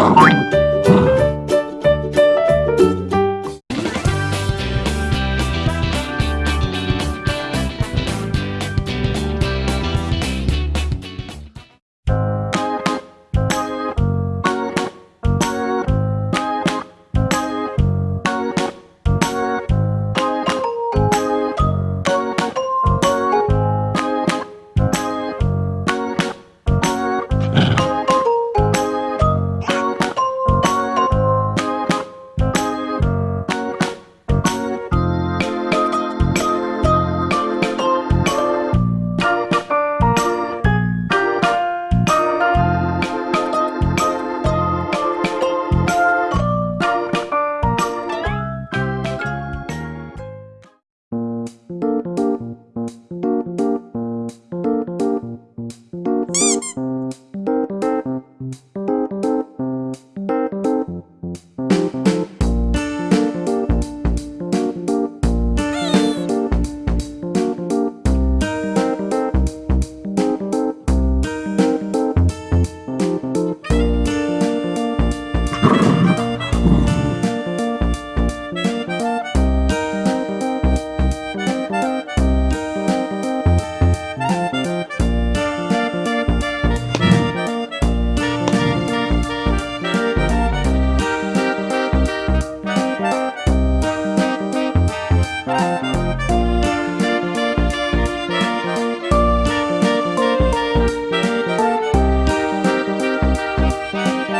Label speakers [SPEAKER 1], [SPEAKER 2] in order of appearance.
[SPEAKER 1] Oh,